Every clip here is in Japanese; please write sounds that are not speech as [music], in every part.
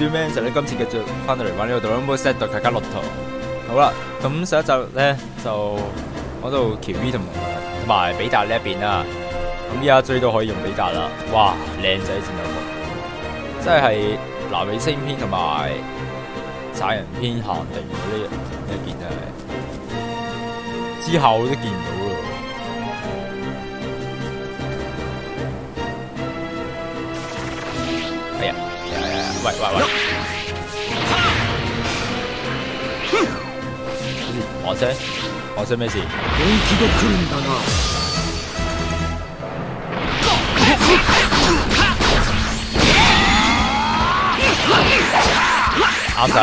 短咩？就你今次繼續翻到嚟玩呢個《Dragon Ball Z》卡卡洛托。好啦，咁上一集咧就講到喬 V 同同埋比達呢一邊啦。咁依家追到可以用比達啦，哇，靚仔戰鬥服，即係南美星篇同埋殺人篇限定嗰呢呢件係，之後都見唔到喂喂喂！我聲，我聲咩事？本気で来るんだな啱晒，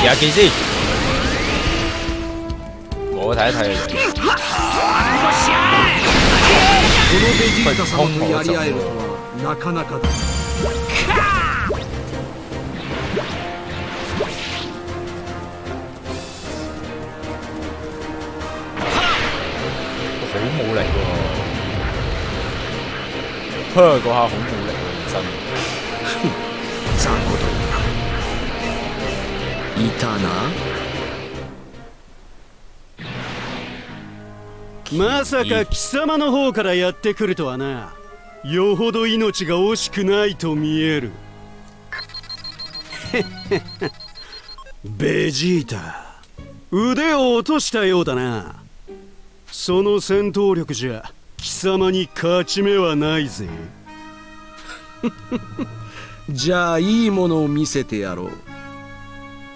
試下見先。我睇一睇佢。このベジータ様とやり合えるとはなかなかだ好冇力喎，呵嗰下好冇力喎，真。雑魚どもいたなまさか貴様の方からやってくるとはな。よほど命が惜しくないと見える。[laughs] ベジータ腕を落としたようだなその戦闘力じゃ貴様に勝ち目はないぜ。[laughs] じゃあいいものを見せてやろう。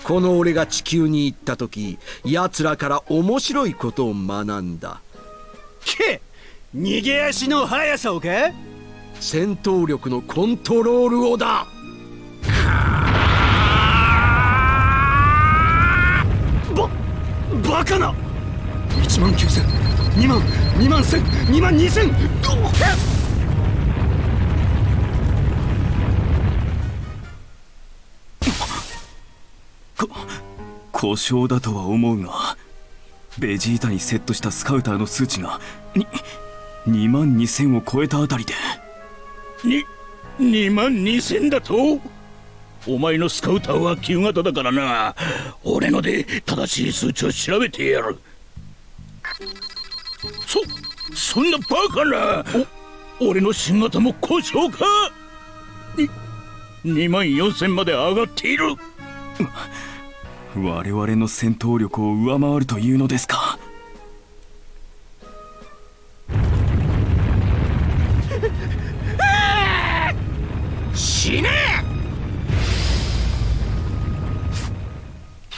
この俺が地球に行った時奴らから面白いことを学んだ。け逃げ足の速さをか戦闘力のコントロールをだ。ばバカな1万9000 2万。2万1000 2万2000こ故障だとは思うがベジータにセットしたスカウターの数値がに2万2000を超えたあたりで。に2万2000だと？お前のスカウターは旧型だからな。俺ので正しい数値を調べてやるそそんなバカなお俺の新型も故障か？に2万4000まで上がっている。我々の戦闘力を上回るというのですか？死ね！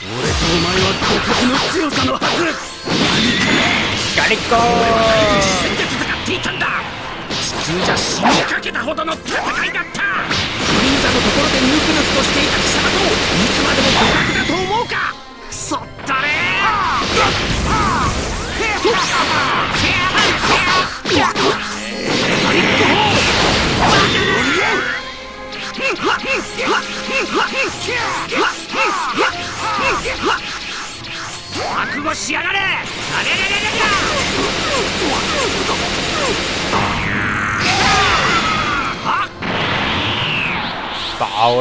俺とお前は互角の強さのはずガリッコ実戦で戦っていたんだ。地球じゃ死にかけたほどの戦いだった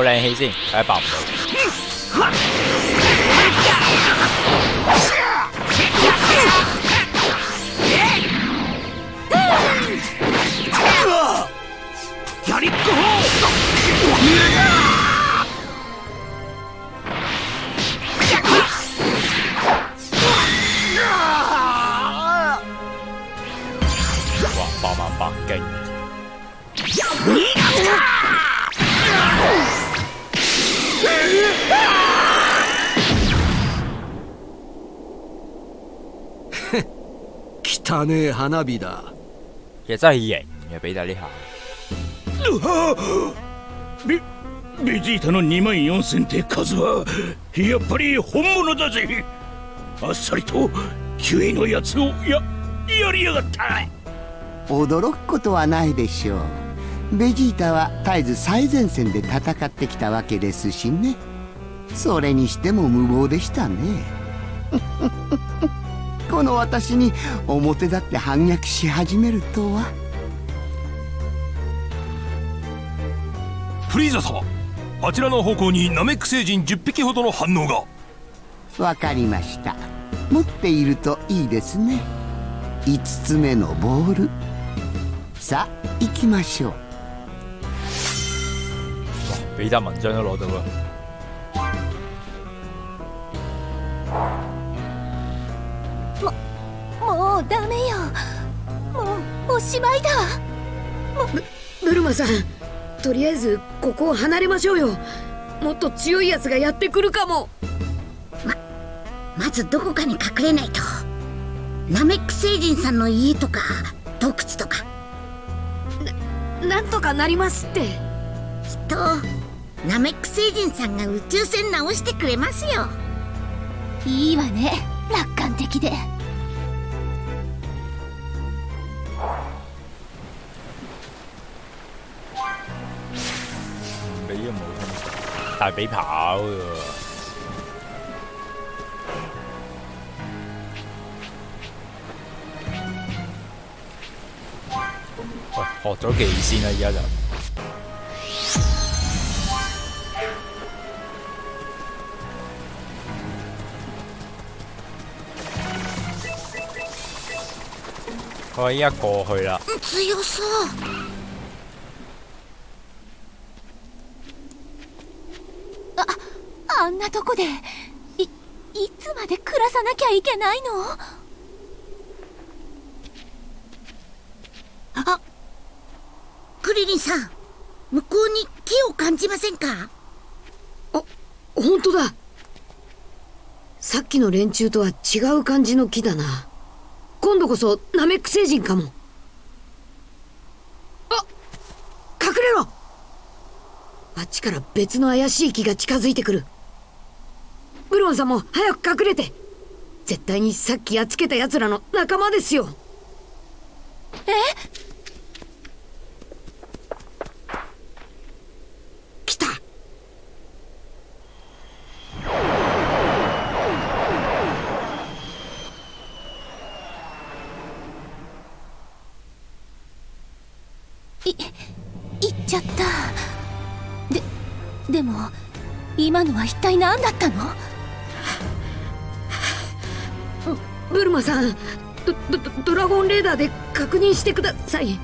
爆靚氣先，睇下汚ねえ花火だ。其實真係型嘅，比達呢下。ベベジータの2万4000って数はやっぱり本物だぜ。あっさりとキュイのやつをややりやがった。驚くことはないでしょう。ベジータは絶えず最前線で戦ってきたわけですしね。それにしても無謀でしたねこの私に表立って反逆し始めるとは。フリーザ様あちらの方向にナメック星人10匹ほどの反応が。わかりました。持っているといいですね。5つ目のボール。さあ行きましょう。比達文章都攞到啦。もうダメよ。もうおしまいだブルマさんとりあえずここを離れましょうよ。もっと強いやつがやってくるかも。まずどこかに隠れないと。ナメック星人さんの家とか洞窟とか。なんとかなりますって。きっとナメック星人さんが宇宙船直してくれますよ。いいわね。楽観的で係俾跑嘅。喂，學咗技先啦，而家就。我依家過去啦。強そうあんなとこでいいつまで暮らさなきゃいけないの？あクリリンさん向こうに木を感じませんか？本当だ。さっきの連中とは違う感じの木だな。今度こそナメック星人かも。あ隠れろ。あっちから別の怪しい木が近づいてくるブロンさんも早く隠れて。絶対にさっきやっつけた奴らの仲間ですよ。え？来た。い行っちゃった。ででも今のは一体何だったの？マさんドドドラゴンレーダーで確認してください。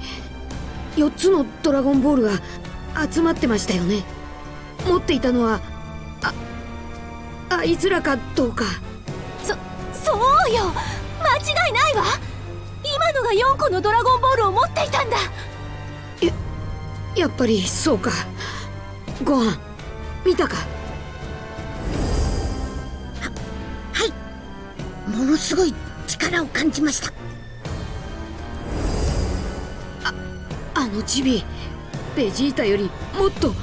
4つのドラゴンボールが集まってましたよね。持っていたのはああいつらかどうか。そそうよ。間違いないわ。今のが4個のドラゴンボールを持っていたんだ。やっぱりそうか。ご飯見たか？はい。ものすごい力を感じました。あのチビベジータよりもっとも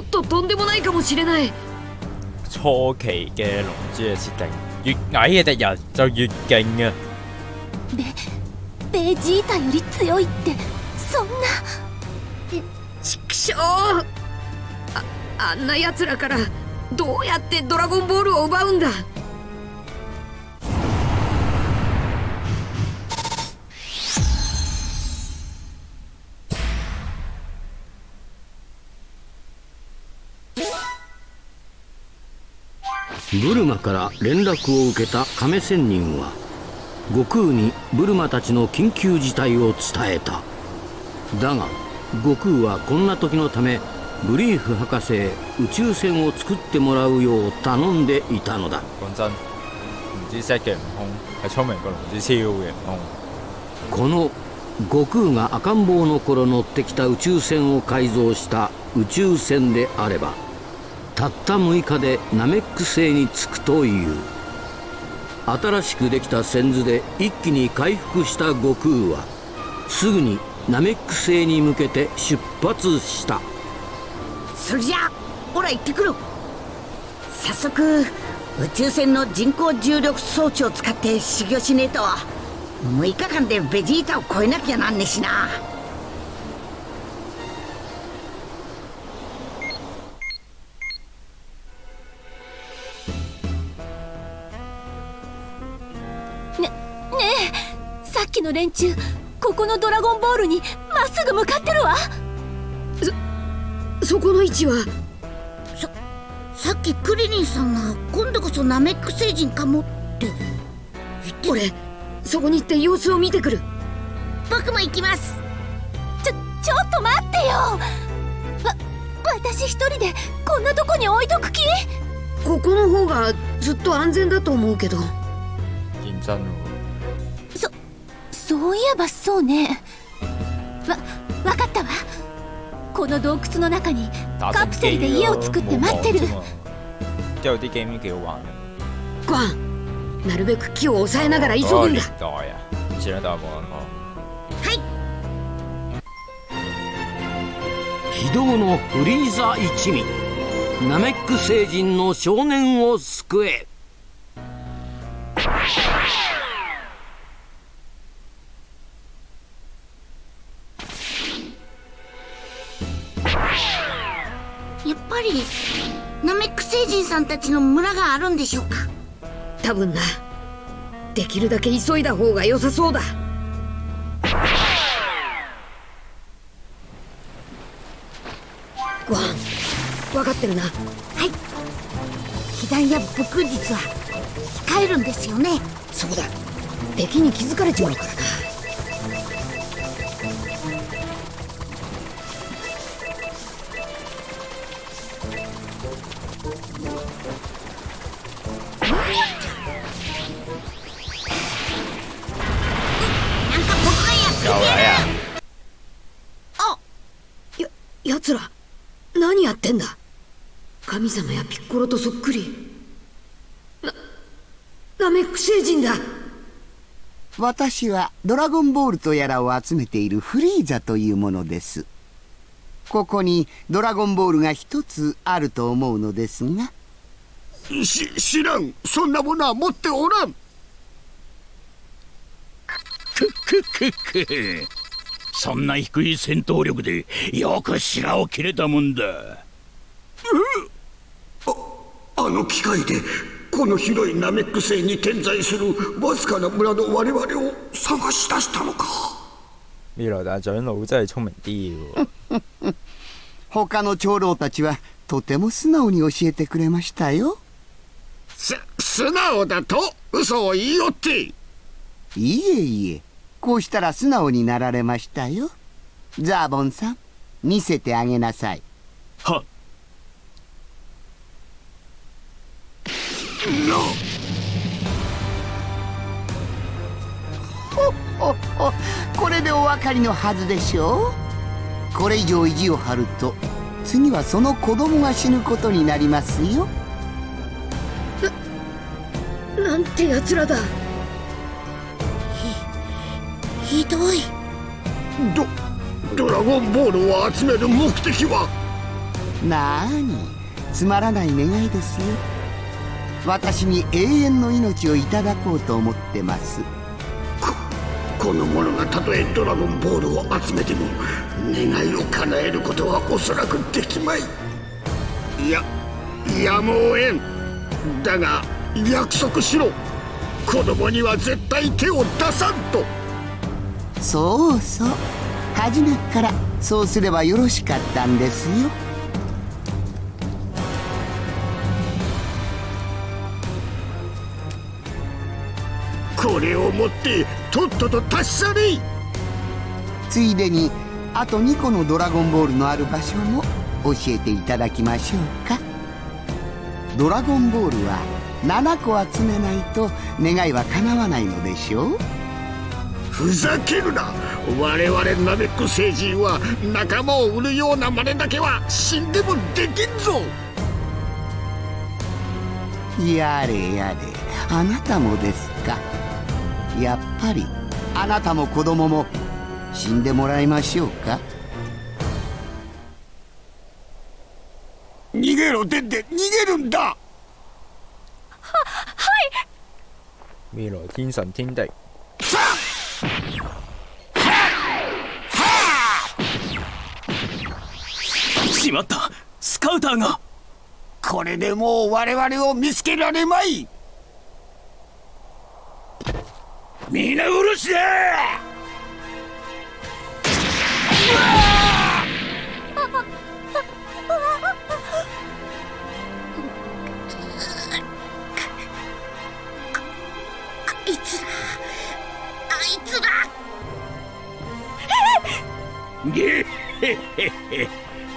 っととんでもないかもしれない。初期嘅龍珠嘅設定，越矮嘅敵人就越勁啊！ベジータより強いってそんな。畜生。ああんな奴らからどうやってドラゴンボールを奪うんだブルマから連絡を受けた亀仙人は悟空にブルマたちの緊急事態を伝えただが悟空はこんな時のためブリーフ博士へ宇宙船を作ってもらうよう頼んでいたのだ。この悟空が赤ん坊の頃乗ってきた宇宙船を改造した宇宙船であればたった6日でナメック星に着くという。新しくできた船図で一気に回復した悟空はすぐにナメック星に向けて出発した。それじゃあほら行ってくる。早速宇宙船の人工重力装置を使って修行しねえと6日間でベジータを超えなきゃなんねえしな。の連中ここのドラゴンボールにまっすぐ向かってるわ。そこの位置は？さっきクリリンさんが今度こそナメック星人かもって。言って俺そこに行って様子を見てくる。僕も行きます。ちょちょっと待ってよ。わ私一人でこんなとこに置いとく気？ここの方がずっと安全だと思うけど。認真喎。そういえばそうね。わわかったわ。この洞窟の中に打カプセルで家を作って待ってる。なるべく木を抑えながら急ぐんだ。代啊，前一代冇人講。非道のフリーザ一味。ナメック星人の少年を救えさんたちの村があるんでしょうか？多分な。できるだけ急いだ方が良さそうだ。ゴアン分かってるな。はい。被弾や武空術は控えるんですよね。そうだ。敵に気づかれちまうからな様やピッコロとそっくり。なナメック星人だ。私はドラゴンボールとやらを集めているフリーザというものです。ここにドラゴンボールが一つあると思うのですが。し知らん。そんなものは持っておらん。くくくく。そんな低い戦闘力でよく白を切れたもんだあの機械でこの広いナメック星に点在するわずかな村の我々を探し出したのか。未来大長老真係聰明啲喎。他の長老たちはとても素直に教えてくれましたよ。す素直だと嘘を言いよって。いえいえこうしたら素直になられましたよ。ザーボンさん見せてあげなさい。はほっほこれでお分かりのはずでしょう？これ以上意地を張ると次はその子供が死ぬことになりますよ。なんて奴らだ。ひどい。ドドラゴンボールを集める目的は？なーにつまらない願いですよ私に永遠の命をいただこうと思ってます。この者がたとえドラゴンボールを集めても願いを叶えることはおそらくできまい。いややむをえん。だが約束しろ。子供には絶対手を出さんと。そうそう。初めっからそうすればよろしかったんですよこれを持ってとっとと立ち去れついでにあと2個のドラゴンボールのある場所も教えていただきましょうか。ドラゴンボールは7個集めないと願いは叶わないのでしょう？ふざけるな。我々ナメック星人は仲間を売るような真似だけは死んでもできんぞ。やれやれ。あなたもですかやっぱりあなたも子供も死んでもらいましょうか？逃げろデンデ逃げるんだ！[laughs] 未來天神天敵。しまった！スカウターが！これでもう我々を見つけられまい皆殺しだ？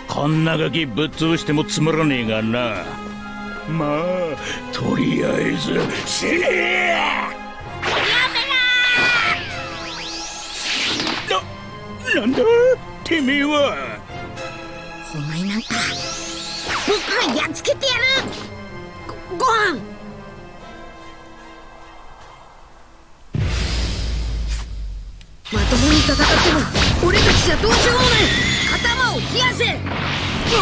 こんなガキぶっ潰してもつまらねえがな。まあとりあえず死ね！ななんだ？てめえは。お前なんか僕がやっつけてやる。ごご飯。まともに戦っても俺たちじゃどうしようもない頭を冷やせ。太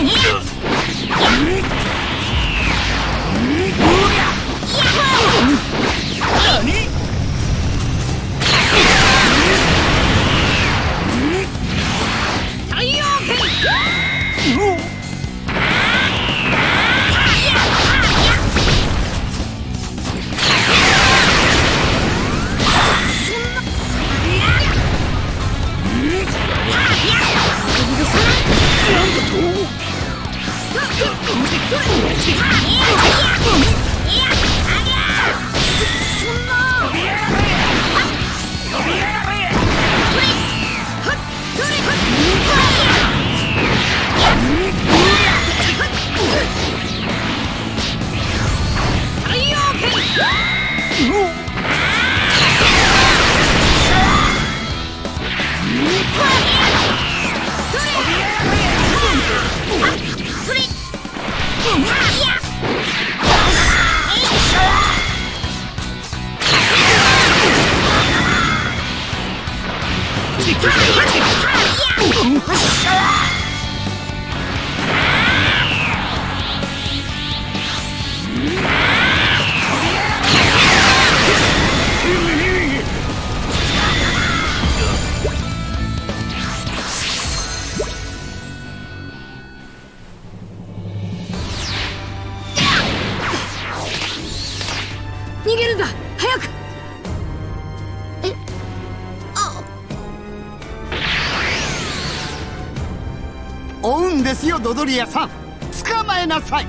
リアさん捕まえなさい。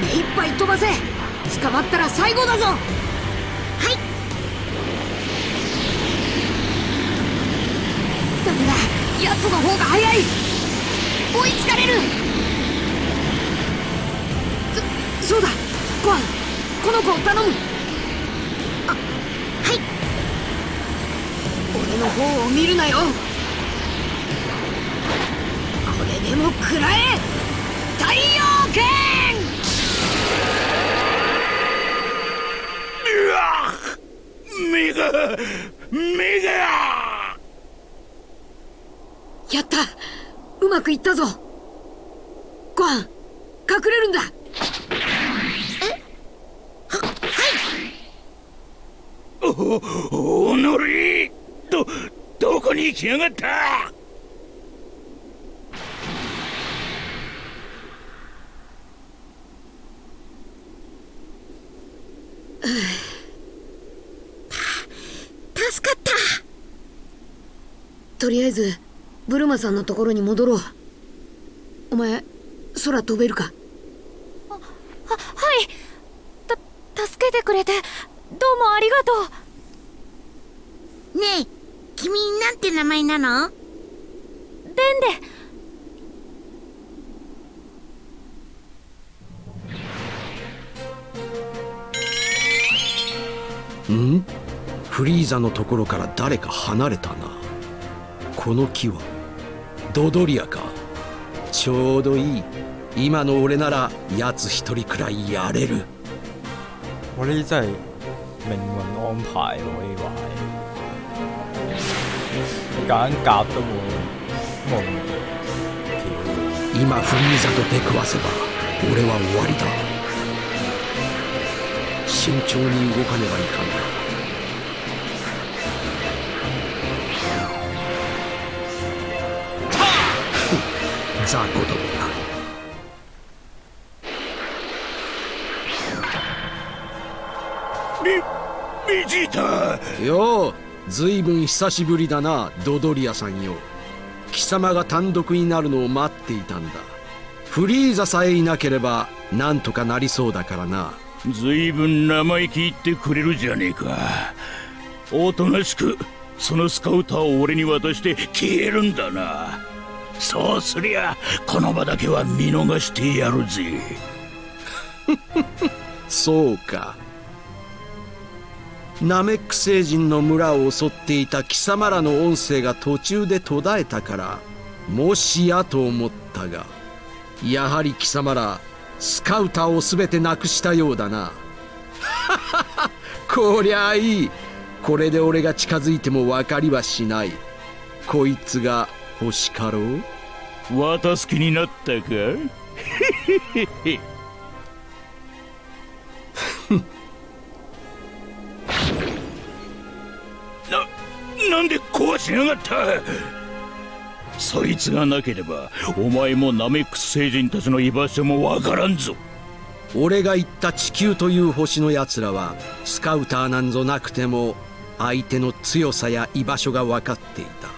目いっぱい飛ばせ。捕まったら最後だぞ。はい。ダメだ奴の方が早い。追いつかれる。そそうだ。ゴアンこの子を頼む。あはい。俺の方を見るなよ。これでも食らえ太陽剣うわ目が目がやったうまくいったぞゴアン隠れるんだおおのりどどこに行きやがった助かった。とりあえずブルマさんのところに戻ろう。お前空飛べるか？あはい。た助けてくれてどうもありがとう。ねえ君なんて名前なの？デンデん？フリーザのところから誰か離れたな。この木はドドリアか。ちょうどいい。今の俺なら奴一人くらいやれる。我呢啲真係命運安排喎，呢個係揀夾都冇冇今フリーザと出くわせば俺は終わりだ慎重に動かねばいかんな。雑魚どもだベベジータ。ようずいぶん久しぶりだなドドリアさんよ。貴様が単独になるのを待っていたんだ。フリーザさえいなければなんとかなりそうだからなずいぶん生意気言ってくれるじゃねえか。おとなしくそのスカウターを俺に渡して消えるんだな。そうすりゃこの場だけは見逃してやるぜ。[laughs] そうか。ナメック星人の村を襲っていた貴様らの音声が途中で途絶えたからもしやと思ったがやはり貴様らスカウターを全てなくしたようだな。[laughs] こりゃあいい。これで俺が近づいても分かりはしない。こいつが星かろう？渡す気になったか？[laughs] な、なんで壊しやがった？そいつがなければお前もナメックス星人たちの居場所もわからんぞ。俺が言った地球という星の奴らはスカウターなんぞなくても相手の強さや居場所が分かっていた。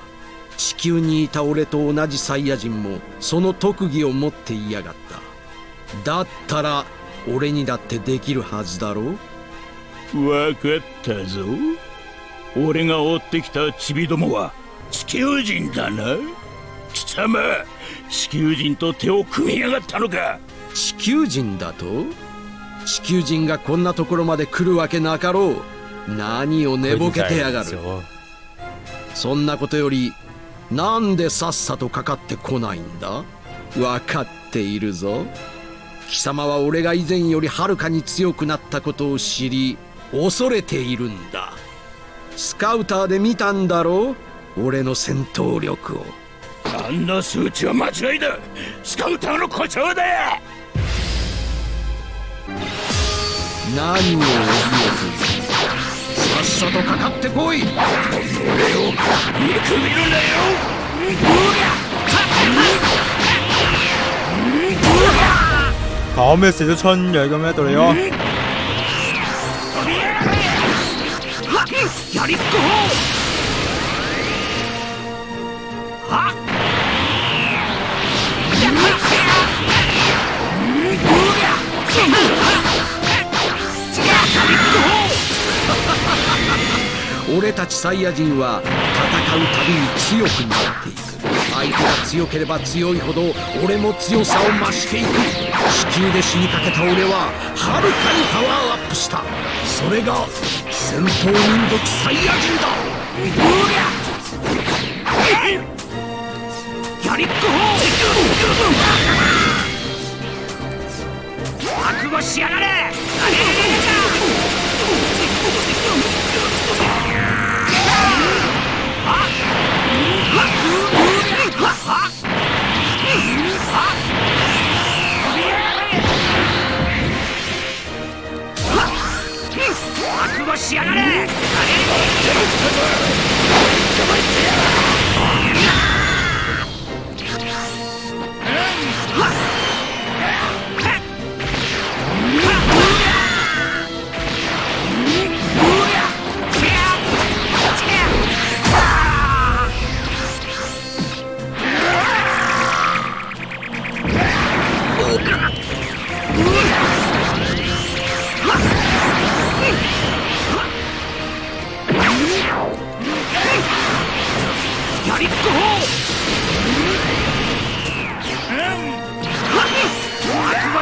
地球にいた俺と同じサイヤ人もその特技を持っていやがった。だったら俺にだってできるはずだろわかったぞ。俺が追ってきたチビどもは地球人だな貴様地球人と手を組みやがったのか。地球人だと？地球人がこんなところまで来るわけなかろう。何を寝ぼけてやがる。そんなことよりなんでさっさとかかってこないんだ？分かっているぞ。貴様は俺が以前よりはるかに強くなったことを知り恐れているんだ。スカウターで見たんだろう？俺の戦闘力を。あんな数値は間違いだスカウターの故障だ何を怯えているさっさとかかってこい俺を見くびるなよ搞咩食咗春藥咁樣到你咯？やりっこは [laughs] 俺たちサイヤ人は戦うたびに強くなっていく。相手が強ければ強いほど俺も強さを増していく。地球で死にかけた俺ははるかにパワーアップした。それが戦闘民族サイヤ人だ。やりっこ覚悟しやがれ。覚悟しやがれ。やりっこ覚悟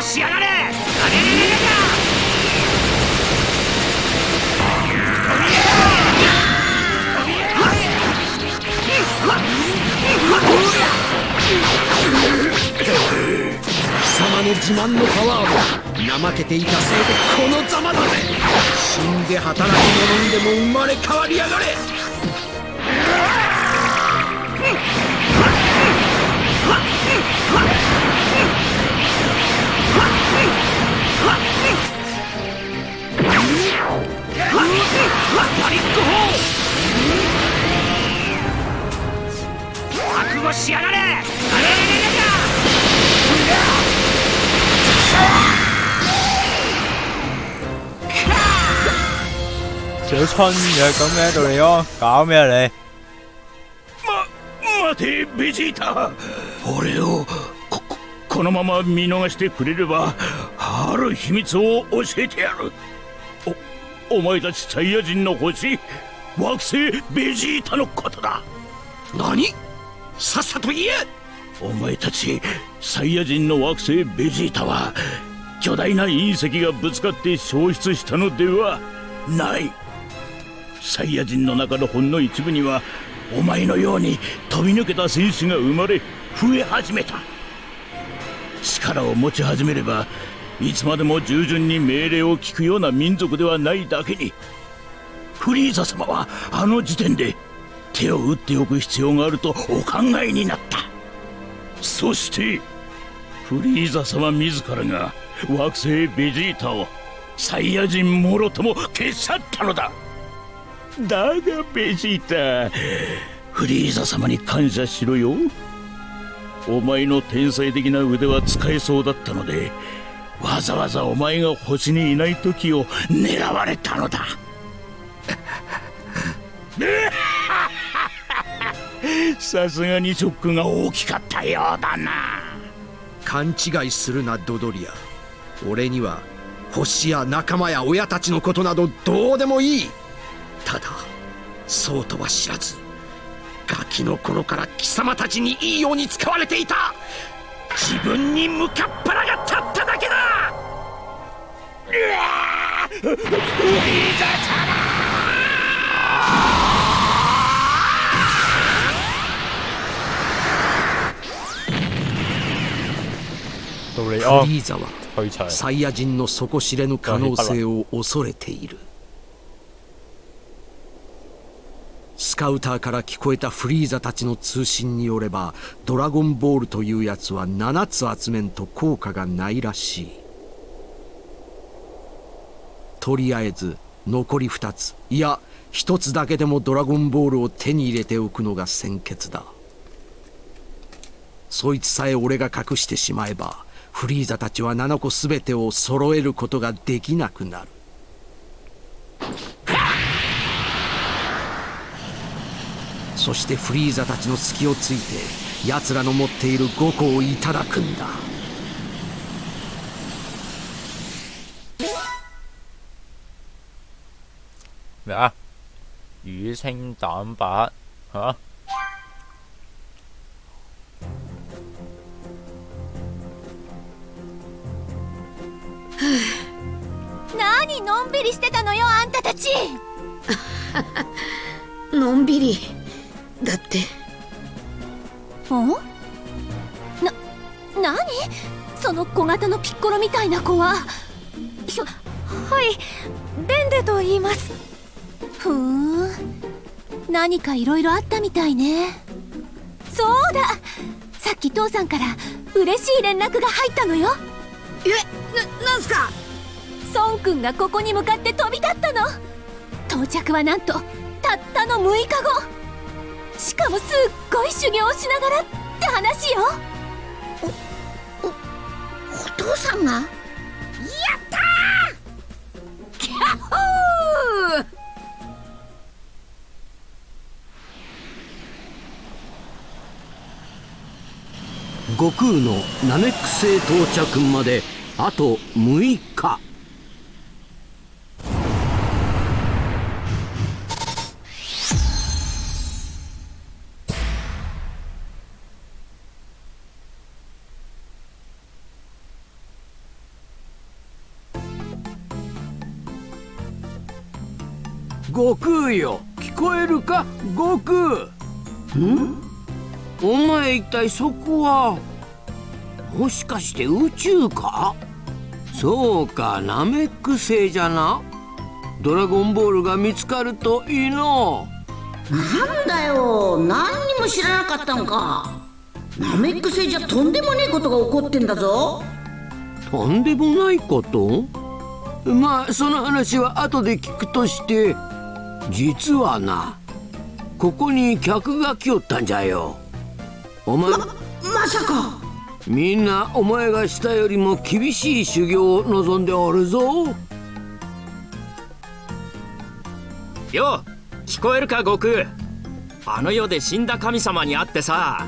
しやがれ貴様の自慢のパワーも怠けていたせいでこのざまだぜ死んで働き者にでも生まれ変わりやがれ。やりっこ覚悟しやがれ咗春藥咁樣到你咯，搞咩你？ま待てベジータ。俺をこここのまま見逃してくれればある秘密を教えてやる。おお前たちサイヤ人の星惑星ベジータのことだ。何？さっさと言え！お前たちサイヤ人の惑星ベジータは巨大な隕石がぶつかって消失したのではない。サイヤ人の中のほんの一部にはお前のように飛び抜けた戦士が生まれ増え始めた。力を持ち始めればいつまでも従順に命令を聞くような民族ではないだけにフリーザ様はあの時点で手を打っておく必要があるとお考えになった。そしてフリーザ様自らが惑星ベジータをサイヤ人もろとも消し去ったのだ。だがベジータフリーザ様に感謝しろよ。お前の天才的な腕は使えそうだったのでわざわざお前が星にいない時を狙われたのだ。[laughs] さすがにショックが大きかったようだな。勘違いするなドドリア。俺には星や仲間や親たちのことなどどうでもいい。ただそうとは知らずガキの頃から貴様たちにいいように使われていた。自分に向かっ腹が立っただけだ。うわフリー。ザ様フリーザは。サイヤ人の底知れぬ可能性を恐れている。スカウターから聞こえたフリーザたちの通信によればドラゴンボールというやつは7つ集めんと効果がないらしい。とりあえず残り2つ。いや1つだけでもドラゴンボールを手に入れておくのが先決だ。そいつさえ俺が隠してしまえばフリーザたちは7個全てを揃えることができなくなるそしてフリーザたちの隙をついて奴らの持っている5個をいただくんだ咩啊？乳清蛋白吓？何のんびりしてたのよあんたたち。[laughs] のんびり。だって。お？な何？その小型のピッコロみたいな子は。ひょはい。ベンデと言います。ふーん。何かいろいろあったみたいね。そうだ。さっき父さんから嬉しい連絡が入ったのよ。えななんすか？孫くんがここに向かって飛び立ったの。到着はなんとたったの6日後。しかもすっごい修行をしながらって話よ。お父さんが？やったー！キャッホー！悟空のナメック星到着まであと6日悟空よ。聞こえるか？悟空ん？お前一体そこはもしかして宇宙か？そうかナメック星じゃな。ドラゴンボールが見つかるといいの。なんだよ。何にも知らなかったのか。ナメック星じゃとんでもねえことが起こってんだぞ。とんでもないこと？まあその話は後で聞くとして実はなここに客が来よったんじゃよ。お前まさか。みんなお前がしたよりも厳しい修行を望んでおるぞ。よ聞こえるか悟空。あの世で死んだ神様に会ってさ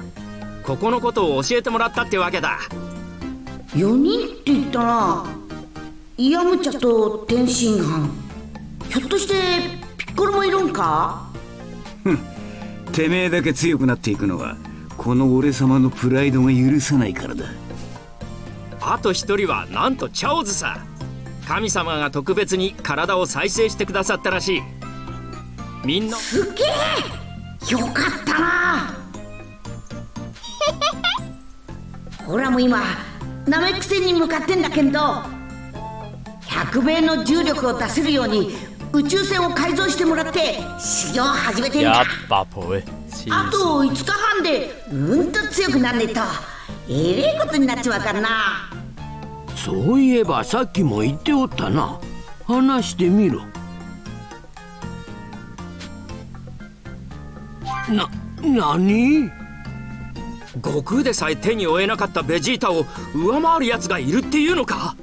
ここのことを教えてもらったってわけだ。4人って言ったな。イヤムチャと天津飯。ひょっとしてピピッコロもいるんか？てめえだけ強くなっていくのはこの俺様のプライドが許さないからだ。あと一人はなんとチャオズさ神様が特別に体を再生してくださったらしい。みんな。すげえ！よかったな！[laughs] ほらもう今ナメック星に向かってんだけど100倍の重力を出せるように宇宙船を改造してもらって修行を始めてんだ一百倍，黐あと5日半でうんと強くなんねえと。えれえことになっちまうからな。そういえばさっきも言っておったな。話してみろ。な何？悟空でさえ手に負えなかったベジータを上回るやつがいるっていうのか？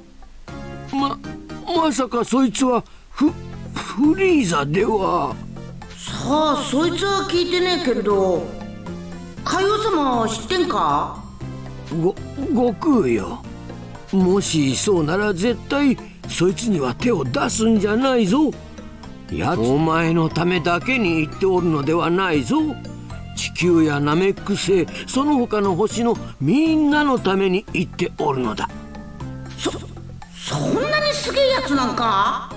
ままさかそいつはフフリーザでは。さあそいつは聞いてねえけど海王様知ってんか？ご悟空よ。もしそうなら絶対そいつには手を出すんじゃないぞ。やつお前のためだけに言っておるのではないぞ。地球やナメック星その他の星のみんなのために言っておるのだ。そそんなにすげえやつなんか？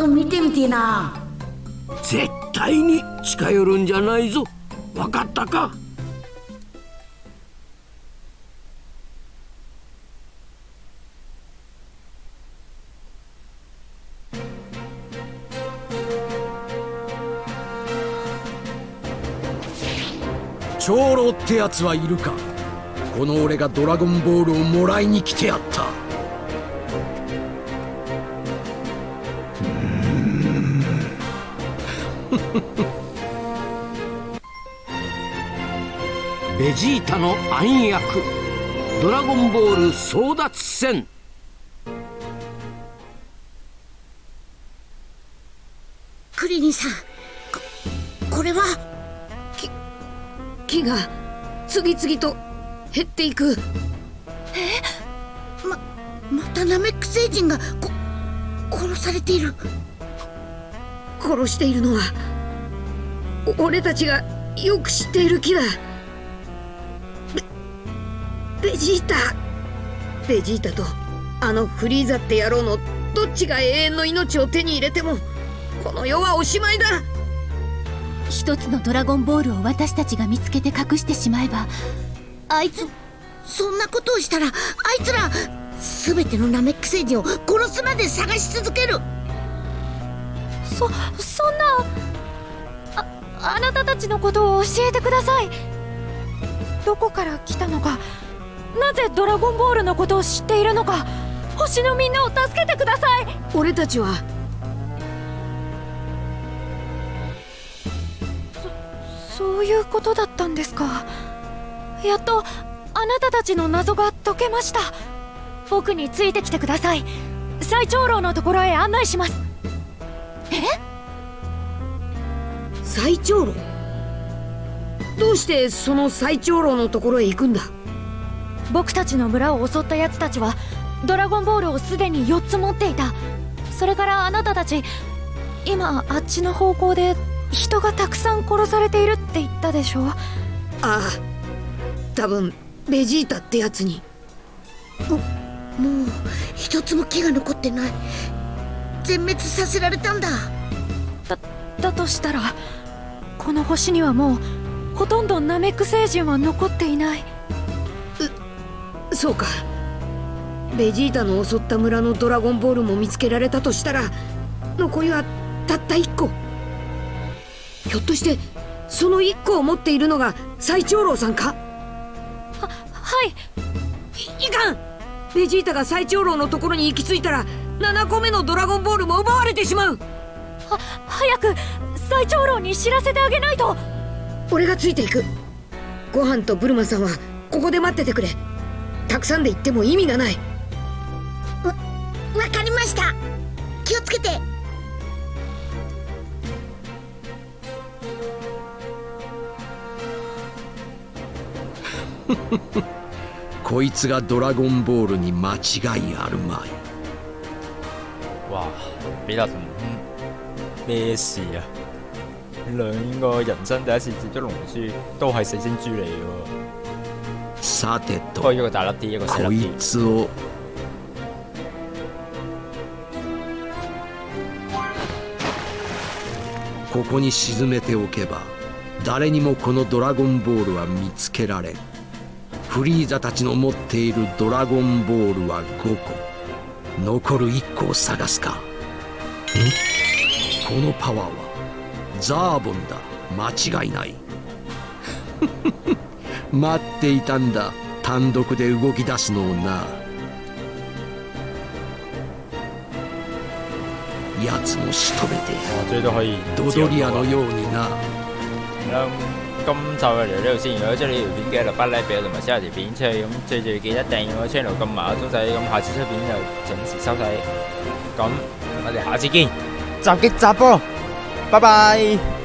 と見てみてえな。絶対に近寄るんじゃないぞ。わかったか？長老ってやつはいるか？この俺がドラゴンボールをもらいに来てやった [laughs] ベジータの暗躍。ドラゴンボール争奪戦。クリリンさん。ここれは？木が次々と減っていく。ままたナメック星人がこ殺されている。殺しているのはお俺たちがよく知っている木だ。ベベジータ。ベジータとあのフリーザって野郎のどっちが永遠の命を手に入れてもこの世はおしまいだ。一つのドラゴンボールを私たちが見つけて隠してしまえばあいつそんなことをしたらあいつら全てのナメック星人を殺すまで探し続ける。そそんなああなたたちのことを教えてください。どこから来たのか。なぜドラゴンボールのことを知っているのか。星のみんなを助けてください。俺たちは。そういうことだったんですか。やっとあなたたちの謎が解けました。僕についてきてください。最長老のところへ案内します。え？最長老。どうしてその最長老のところへ行くんだ？僕たちの村を襲った奴たちはドラゴンボールをすでに4つ持っていた。それからあなたたち今あっちの方向で人がたくさん殺されているって言ったでしょああ。多分ベジータってやつに。ももう一つも木が残ってない。全滅させられたんだ。だだとしたらこの星にはもうほとんどナメック星人は残っていない。そうか。ベジータの襲った村のドラゴンボールも見つけられたとしたら残りはたった1個。ひょっとしてその1個を持っているのが最長老さんか？ははい。いいかん。ベジータが最長老のところに行き着いたら7個目のドラゴンボールも奪われてしまう。は早く最長老に知らせてあげないと。俺がついていく。ご飯とブルマさんはここで待っててくれ。たくさんで行っても意味がない。わわかりました。気をつけて。[laughs] こいつがドラゴンボールに間違いあるまい。哇！比達同咩事啊？兩個人生第一次接觸龍珠，都係四星珠嚟嘅喎。さてと不過一個大粒啲，一個細こい粒啲。つをここに沈めておけば誰にもこのドラゴンボールは見つけられんフリーザたちの持っているドラゴンボールは5個残る1個を探すかん？このパワーはザーボンだ間違いない待っていたんだ単独で動き出すのをな奴も仕留めてドドリアのようにな咁今集就嚟到呢度先。如果中意呢條片嘅，就不 like 俾我同埋 share 條片出去。咁最最記得訂閱我 channel，撳埋個鐘仔。咁下次出片就準時收睇。咁我哋下次見，襲擊集波，拜拜。